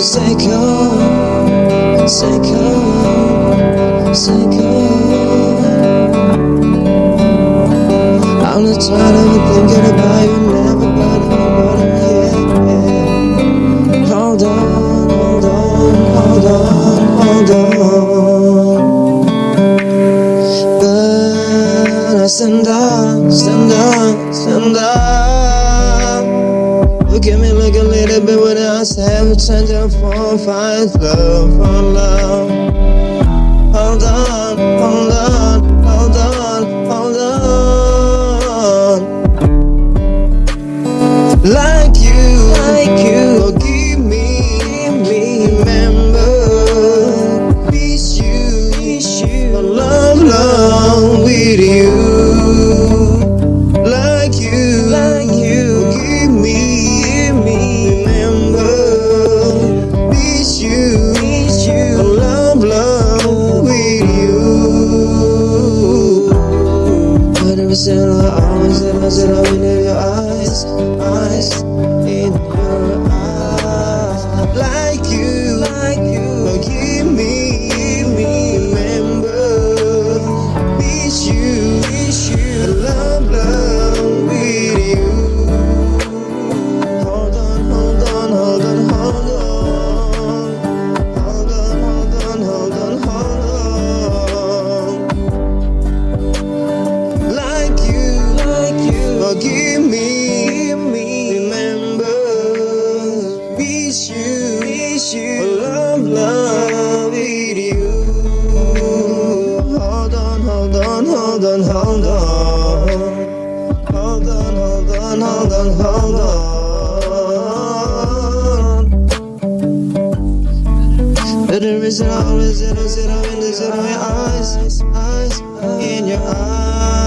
psycho, psycho, psycho. I'm not tired of thinking about you, never but I'm nobody, yeah, yeah. Hold on, hold on, hold on, hold on. But I stand up, stand up, stand up. At me, look a little bit what I we turn to four, five, love, for love. Hold on, hold on, hold on, hold on. Like you, like you, But every single always ever said I in your eyes, eyes, in your eyes. Miss you, miss you, love, love with you. Hold on, hold on, hold on, hold on. Hold on, hold on, hold on, hold on. But there is always zero, zero in the zero in your eyes, eyes, in your eyes.